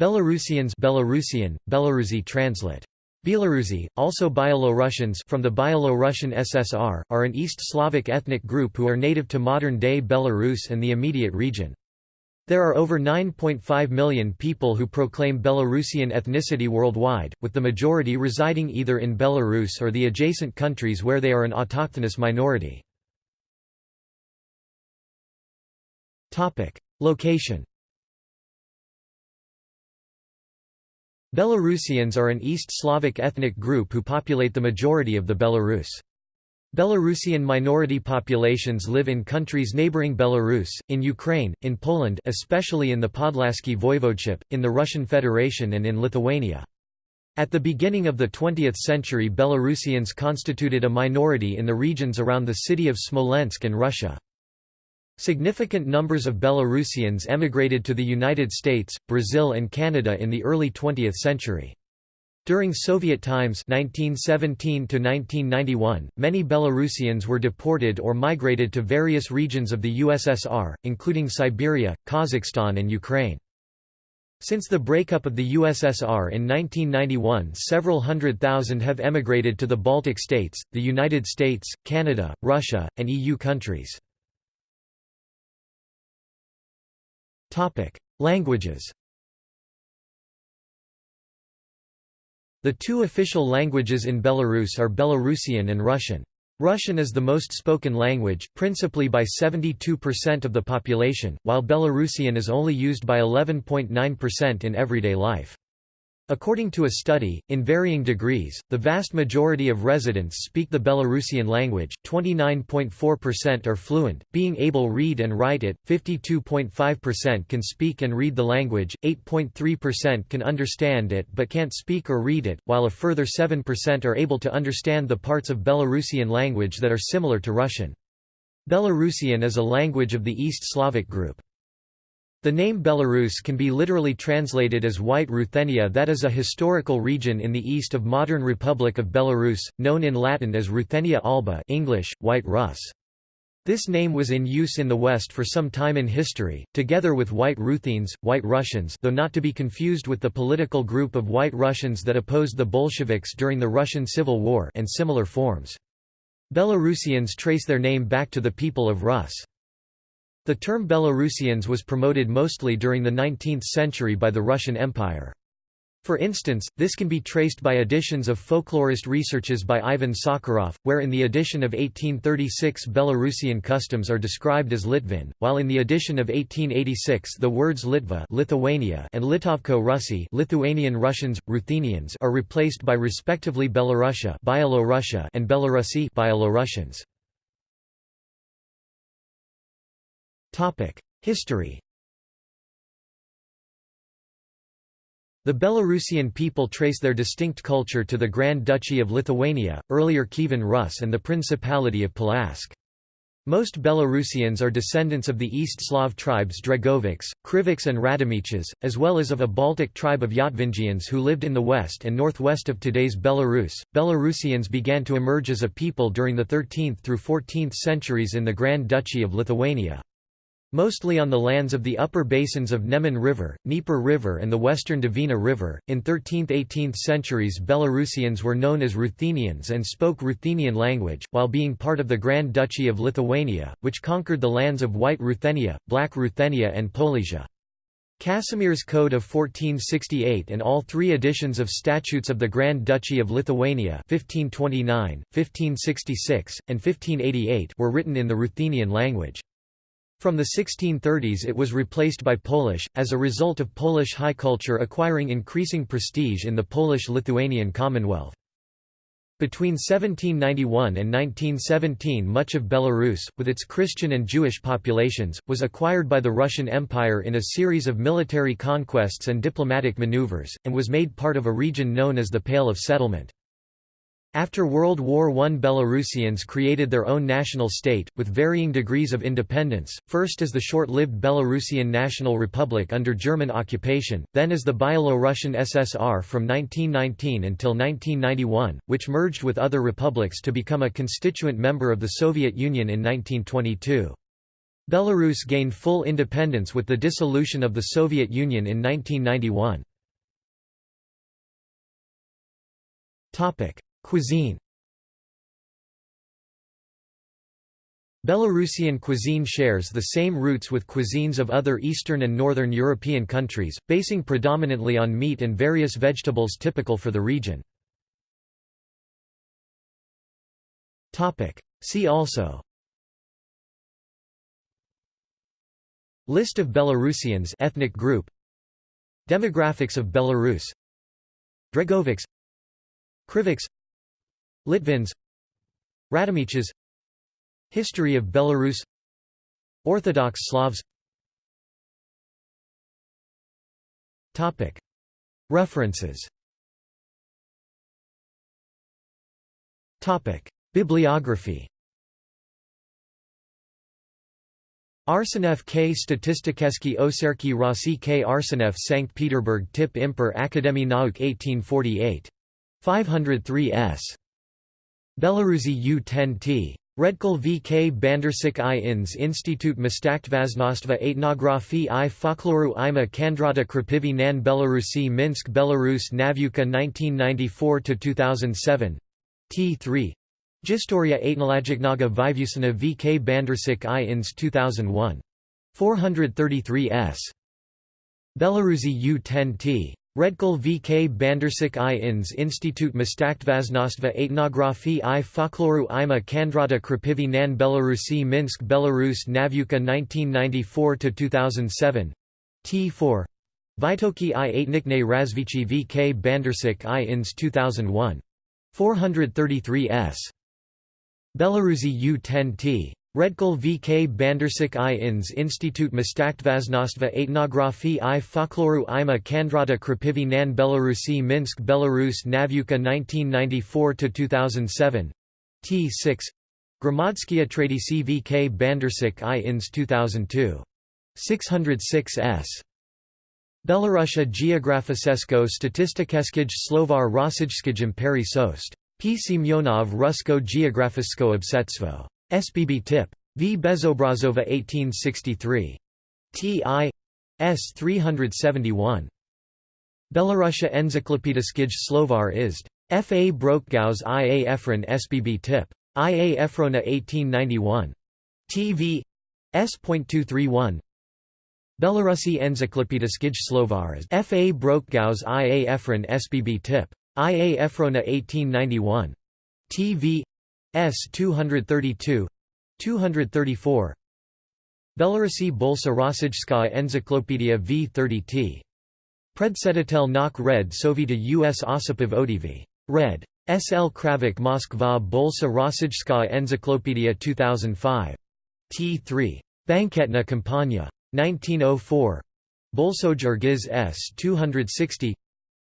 Belarusians Belarusian, Belarusi translate. Belarusi, also Byelo-Russians from the Byelo-Russian SSR, are an East Slavic ethnic group who are native to modern-day Belarus and the immediate region. There are over 9.5 million people who proclaim Belarusian ethnicity worldwide, with the majority residing either in Belarus or the adjacent countries where they are an autochthonous minority. Location Belarusians are an East Slavic ethnic group who populate the majority of the Belarus. Belarusian minority populations live in countries neighboring Belarus, in Ukraine, in Poland especially in the Podlaskie Voivodeship, in the Russian Federation and in Lithuania. At the beginning of the 20th century Belarusians constituted a minority in the regions around the city of Smolensk and Russia. Significant numbers of Belarusians emigrated to the United States, Brazil and Canada in the early 20th century. During Soviet times 1917 many Belarusians were deported or migrated to various regions of the USSR, including Siberia, Kazakhstan and Ukraine. Since the breakup of the USSR in 1991 several hundred thousand have emigrated to the Baltic states, the United States, Canada, Russia, and EU countries. Languages The two official languages in Belarus are Belarusian and Russian. Russian is the most spoken language, principally by 72% of the population, while Belarusian is only used by 11.9% in everyday life. According to a study, in varying degrees, the vast majority of residents speak the Belarusian language, 29.4% are fluent, being able to read and write it, 52.5% can speak and read the language, 8.3% can understand it but can't speak or read it, while a further 7% are able to understand the parts of Belarusian language that are similar to Russian. Belarusian is a language of the East Slavic group. The name Belarus can be literally translated as White Ruthenia that is a historical region in the east of modern Republic of Belarus, known in Latin as Ruthenia Alba English, White Russ. This name was in use in the West for some time in history, together with White Ruthenes, White Russians though not to be confused with the political group of White Russians that opposed the Bolsheviks during the Russian Civil War and similar forms. Belarusians trace their name back to the people of Rus. The term Belarusians was promoted mostly during the 19th century by the Russian Empire. For instance, this can be traced by editions of folklorist researches by Ivan Sakharov, where in the edition of 1836 Belarusian customs are described as Litvin, while in the edition of 1886 the words Litva Lithuania and Litovko Russi Lithuanian Russians, Ruthenians are replaced by respectively Belorussia and Belarusi Byelorussians. History The Belarusian people trace their distinct culture to the Grand Duchy of Lithuania, earlier Kievan Rus and the Principality of Polotsk. Most Belarusians are descendants of the East Slav tribes Dregoviks, Kriviks and Radomiches, as well as of a Baltic tribe of Yatvingians who lived in the west and northwest of today's Belarus. Belarusians began to emerge as a people during the 13th through 14th centuries in the Grand Duchy of Lithuania. Mostly on the lands of the upper basins of Neman River, Dnieper River and the western Dvina River. In 13th–18th centuries Belarusians were known as Ruthenians and spoke Ruthenian language, while being part of the Grand Duchy of Lithuania, which conquered the lands of White Ruthenia, Black Ruthenia and Polesia. Casimir's Code of 1468 and all three editions of Statutes of the Grand Duchy of Lithuania 1529, 1566, and 1588 were written in the Ruthenian language. From the 1630s it was replaced by Polish, as a result of Polish high culture acquiring increasing prestige in the Polish-Lithuanian Commonwealth. Between 1791 and 1917 much of Belarus, with its Christian and Jewish populations, was acquired by the Russian Empire in a series of military conquests and diplomatic maneuvers, and was made part of a region known as the Pale of Settlement. After World War I Belarusians created their own national state, with varying degrees of independence, first as the short-lived Belarusian National Republic under German occupation, then as the Byelorussian SSR from 1919 until 1991, which merged with other republics to become a constituent member of the Soviet Union in 1922. Belarus gained full independence with the dissolution of the Soviet Union in 1991. Cuisine. Belarusian cuisine shares the same roots with cuisines of other Eastern and Northern European countries, basing predominantly on meat and various vegetables typical for the region. See also List of Belarusians ethnic group. Demographics of Belarus. Dregovics. Krivichs Litvins Radomiches History of Belarus Orthodox Slavs References Bibliography Arsenev K. Statistikeski Oserki Rossi K. Arsenev St. Petersburg Tip Imper Akademie Nauk 1848. 503 s. Belarusi U-10T. Redkol VK Bandersik i ins Institut Mestaktvaznostva Etnografii i Folkloru ima Kandrata Krapivi nan Belarusi Minsk Belarus Navuka 1994–2007 T3 Gistoria Etnologicnaga Vivusina VK Bandersik i ins 2001. 433 s. Belarusi U10T. Redkol VK Bandersik i ins Institut Mestaktvaznostva Etnografii i Folkloru ima Kandrata Krapivi nan Belarusi Minsk Belarus Navuka 1994–2007 T4 Vitoki i Etnikne Razvici VK Bandersik i ins 2001. 433 s. Belarusi U10T. Redkol VK Bandersik i ins Institut Mestaktvaznostva Etnografii i Folkloru ima Kandrata Krapivi nan Belarusi Minsk Belarus Navuka 1994–2007 T6 Gramadskia Tradici VK Bandersik i ins 2002. 606 s. Belarusia Geografisesko Statistikeskij Slovar Rosijskij Imperi Sost. P. Semyonov Rusko Geografisko Obsetstvo. SBB Tip. V. Bezobrazova 1863. T. I. S. 371. Belarusia Encyklopediskij Slovar Izd. F. A. Brokgaus I. A. Efron SBB Tip. I. A. Efrona 1891. TV. S.231 Belarusi Encyklopediskij Slovar is F. A. Brokgaus I. A. Efron SBB Tip. I. A. Efrona 1891. TV. S 232 234 Belarusi Bolsa Rossijskaya Enzyklopedia V30T. Predsedatel Nok Red Sovita US Osipov Odv. Red. S. L. Kravik Moskva Bolsa Rossijskaya Enzyklopedia 2005. T3. Banketna Kampanya. 1904. Bolsoj Ergiz S 260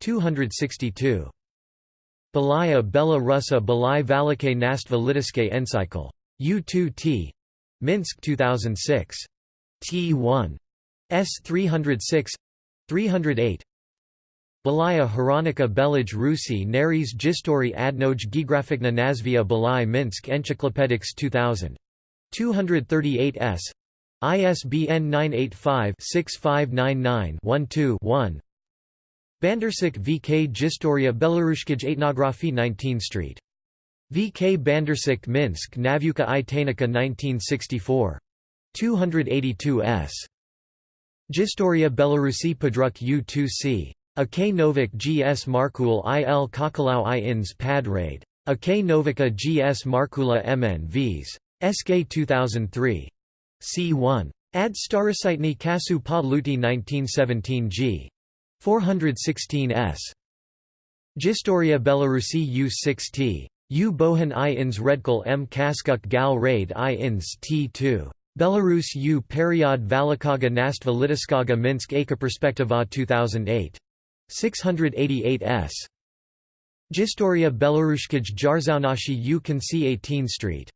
262. Belaya Bela Russa Belai Valike Nastva Litiske Encycle. U2T. Minsk 2006. T1. S 306 308 Belaya Hronika Belaj Rusi Naris Gistori Adnoj Gigrafikna Nazvia Belai Minsk Encyclopedics 2000. 238 s. ISBN 985 6599 12 1 Bandersik VK Gistoria Belarushkij Etnografi 19 Street. VK Bandersik Minsk Navuka i Tanika 1964. 282 s. Gistoria Belarusi Padruk U2C. A K Novik GS Markul IL Kakalau I ins Pad Raid. A K Novika GS Markula MN Vs. SK 2003. C1. Ad Starositny Kasu Pa Luti 1917 G. 416 s. Gistoria Belarusi U6T. U Bohan i ins Redkol m Kaskuk gal raid i ins T2. Belarus U Period Valikaga Nastva Litiskaga Minsk Perspektiva 2008. 688 s. Gistoria Belarushkij Jarzaunashi U Kansi 18 Street.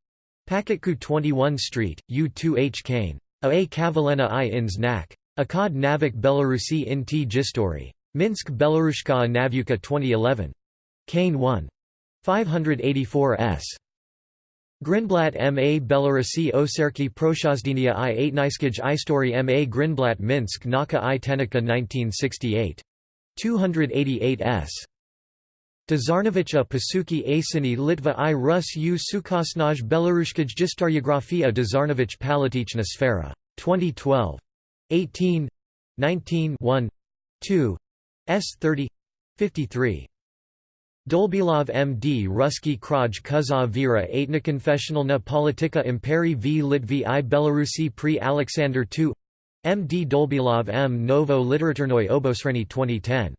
Paketku 21 Street, U2H Kane. A. Kavalena i ins Nak. Akad Navik Belarusi in T Gistori. Minsk Belarushka Navuka 2011. Kane 1. 584 s. Grinblat M. A. Belarusi Oserki Proshazdenia i 8 Niskij Istory M. A. Grinblat Minsk Naka i Tenika 1968. 288 s. Dazarnovich a Pasuki Asini Litva i Rus u Sukosnaj Belarushkaj Gistaryografia Dazarnovich Palatichna Sfera. 2012. 18 19 1 2 s 30 53 Dolbilov M.D. Ruski Kraj Kuza Vira Aitnakonfessionalna Politika Imperi v Litvy i Belarusi pri Alexander II M.D. Dolbilov M. Novo Literaturnoy Obosreni 2010.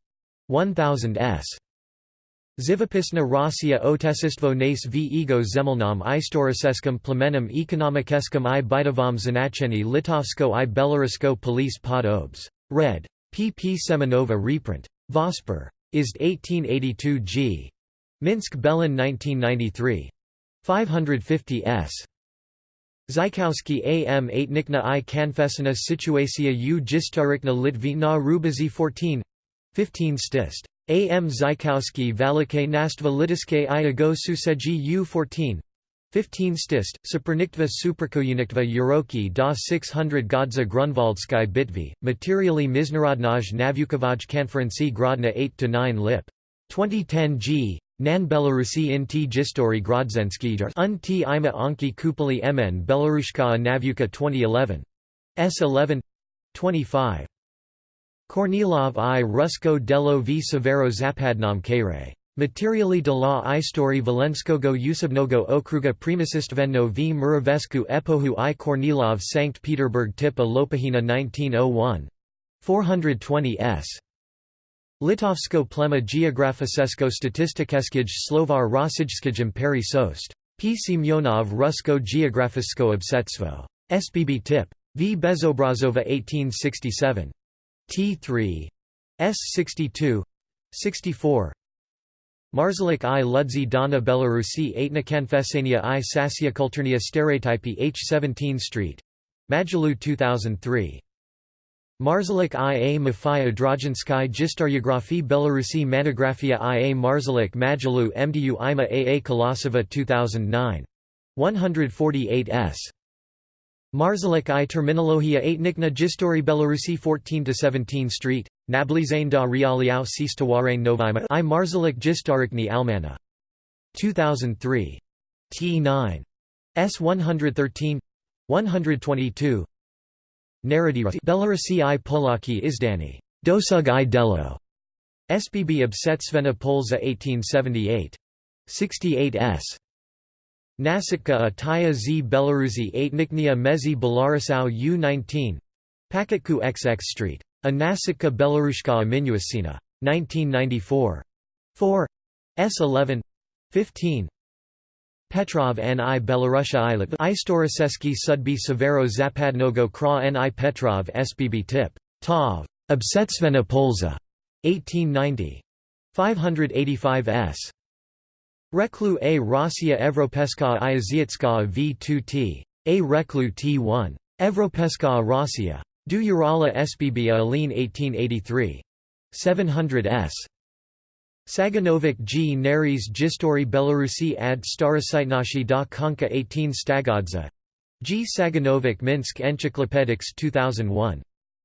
1000 s. Zivopisna Rossiya Otesistvo nace v ego zemelnam istoriceskum plemenem ekonomikeskum i bytovom značeni Litovsko i Belarusko police pod obs. Red. P. P. Semenova reprint. Vosper. Ist 1882 g. Minsk Belin 1993. 550 s. Zykowski A. M. 8 Nikna i Kanfesina Situacia u Gistarikna Litvina Rubazi 14 15 stist. A. M. Zykowski Valike Nastva Litiske i Ago Suseji U 14 15 stist, Superniktva Suprakouniktva Uroki da 600 Godza Grunwaldsky Bitvi, materially Miznarodnaj Navukovaj Konferenci Grodna 8–9 lip. 2010 g. Nan Belarusi in t Gistori Grodzensky un t ima Anki Kupali mn Belarushka Navuka 2011. S 11 25. Kornilov i Rusko delo v Severo Zapadnom Kare. Materially de la istory Valenskogo Usebnogo okruga primasistvenno v Muravesku epohu i Kornilov Sankt Peterburg Tipa Lopahina 1901. 420 s. Litovsko plema geografisesko statistikeskij slovar rosijskij imperi sost. P. Semyonov Rusko geografisko obsetstvo. SBB tip. V. Bezobrazova 1867. T3. S 62 64 Marzalik i Ludzi Dana Belarusi Aitna Konfesenia i Sasia Kulturnia Stereotypi H 17 Street. Majalu 2003. Marzalik i a Mafia Drojinsky Gistaryografii Belarusi Monografia i a Marzalik Majalu MDU Ima a a Kolosova 2009. 148 s. Marzalik i Terminologia Aitnikna Gistori Belarusi 14–17 Street, Nablizane da Realiao Sistawarain Novima i Marzalik Gistarikni Almana. 2003. T9. S 113 122 Narrativa Belarusi i Polaki Izdani. Dosug i Delo. SBB Obsetsvena Polza 1878. 68 s. Nasitka a Taya z Belarusi 8 Niknia Mezi Belarusau U19 Paketku XX Street. A Nasitka Belarushka Minuasina. 1994. 4. S11 15. Petrov N.I. Belarusha Ilit Istoriseski Sudby Severo Zapadnogo Kra N.I. Petrov SBB Tip. Tov. Obsetsvena Polza. 1890. 585 s. Reklu a Rossiya Evropeska i v2t. A Reklu t1. Evropeska Rossiya. Du Urala Aline 1883. 700 s. Saganovic G. Naris Gistori Belarusi ad Starositnashi da Konka 18 Stagodza. G. Saganovic Minsk Encyclopedics 2001.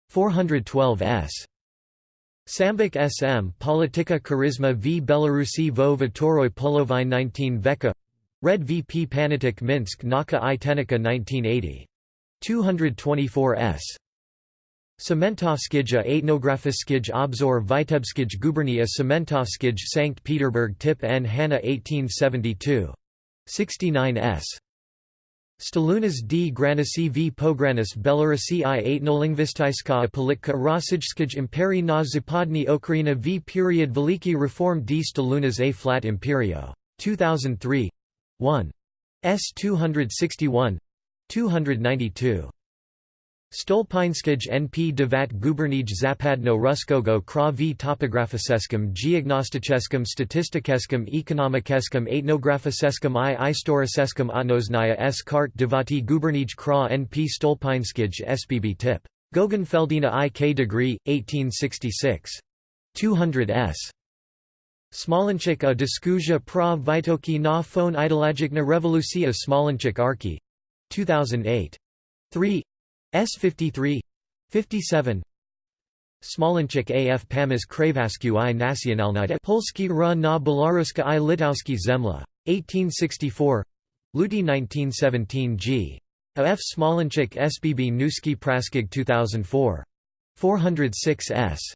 412 s. Sambik SM Politika Charisma v Belarusi vo Vitoroy Polovine 19 Veka Red VP Panitik Minsk Naka i Tenika 1980. 224 s. Sementovskij Etnografiskij Obzor Vitebskij Gubernia Sementovskij Sankt Peterburg Tip N Hanna 1872. 69 s. Stalunas d Granisi v Pogranis Belarusi i etnolingvistiska politka Rosijskij imperi na zapadni Ukraina v period Veliki reform d Stalunas a flat imperio. 2003. 1. S 261 292. Stolpinskij NP Devat Gubernij Zapadno Ruskogo Kra v Topografiseskum Geognosticheskum Statistikeskum Ekonomikeskum Etnografiseskum i Istoriseskum Otnosnaya s Kart Devati Gubernij Kra NP Stolpinskij SBB tip. Gogenfeldina i K degree, 1866. 200 s. Smolenchik a diskuzja pra Vitoki na phone ideologicna revolucija Smolenchik Arki. 2008. 3 S 53 57 Smolenchik af Pamas Kravasku i Nacionalnida Polski ra na Belaruska i Litowski Zemla. 1864 Luty 1917 g. AF Smolenchik SBB Nuski Praskig 2004. 406 s.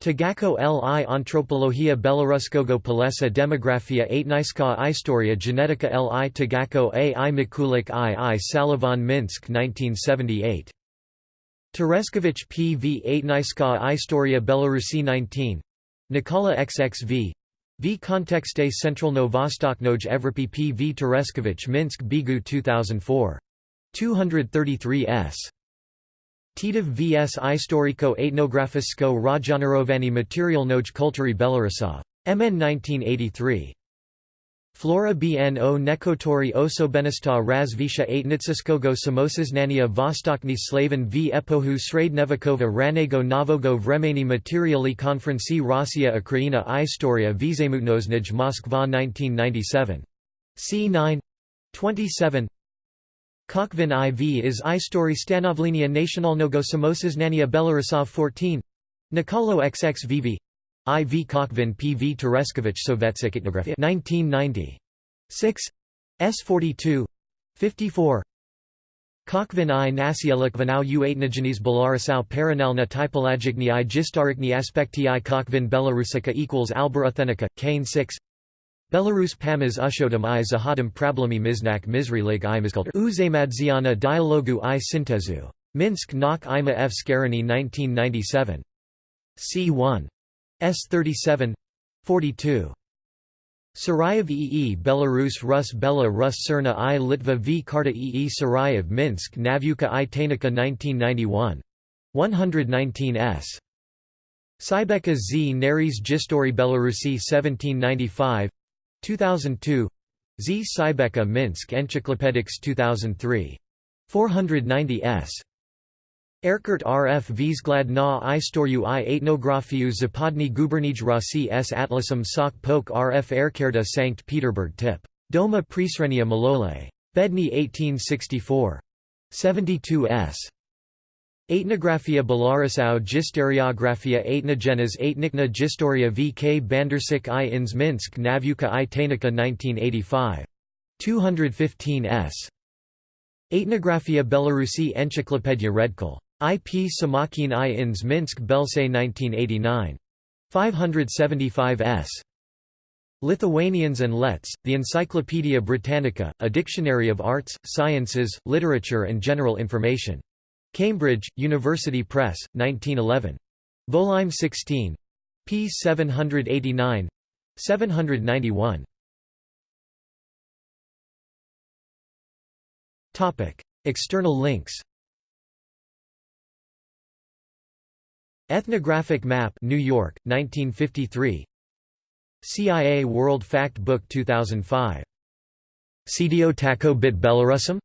Tagako li Antropologia Belaruskogo Palesa Demografia Aitniska Istoria Genetica li Tagako a i Mikulik i i Salavan Minsk 1978. Tereskovich P. V. Aitniska Istoria Belarusi 19. Nikola XXV. V. Central Novostoknoj Evropy P. V. Tereskovich Minsk Bigu 2004. 233 s. Titov vs Istoriko etnografisko Rajonarovani materialnoj kultury Belarusov. MN 1983. Flora bno nekotori osobenista razvisha etnitsiskogo samosaznania vostokni slaven v epohu srednevekova ranego novogo vremeni materiali konferenci Rossiya Ukraina Istoria vizemutnoznij Moskva 1997. c9 27 Kokvin IV is I Istory stanovlinia nationalnego samosaznania Belarusov 14 Nikolo XXVV IV Kokvin PV Tereskovich Sovetsik etnografia 1990 6 S42 54 Kokvin i Nasielik Vanau u Aitnogenes Belarusau Paranalna typologicni i Gistarikni aspekti i Kokvin Belarusika equals Alboruthenica, Kane 6 Belarus Pamas Ushodom i Zahodom Problemi Miznak Mizrilig i Mizkultur Uzamadziana Dialogu i Syntezu. Minsk Nok Ima F. Skarani 1997. C1. S37 42. Sarayev EE Belarus Rus Bela Rus Cerna I Litva v Karta EE Sarayev Minsk Navuka i Tanika 1991. 119 s. Sybeka Z Naries Gistory Belarusi 1795 2002 Z. Sybeka Minsk Encyclopedics 2003. 490 s. Erkert RF Vzglad na Istoru i Etnografiu Zapadny Gubernij Rossi s Atlasum Sok Pok RF Erkerda Sankt Peterburg Tip. Doma Prisrenia Malole. Bedny 1864. 72 s. Etnografia Belarusau Gisteriografia Etnogenes Etnikna Gistoria v K Bandersik i ins Minsk Navuka i Tanika 1985. 215 s. Etnografia Belarusi Encyclopedia Redkol. IP Samakin i ins Minsk Belsay 1989. 575 s. Lithuanians and Letts, the Encyclopaedia Britannica, a dictionary of arts, sciences, literature and general information. Cambridge, University Press, 1911. Volume 16. p. 789 791. External links Ethnographic Map New York, 1953 CIA World Fact Book 2005 CDO Tako Bit Belarusum?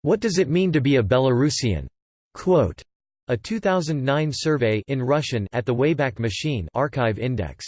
What does it mean to be a Belarusian? Quote, a 2009 survey in Russian at the Wayback Machine archive index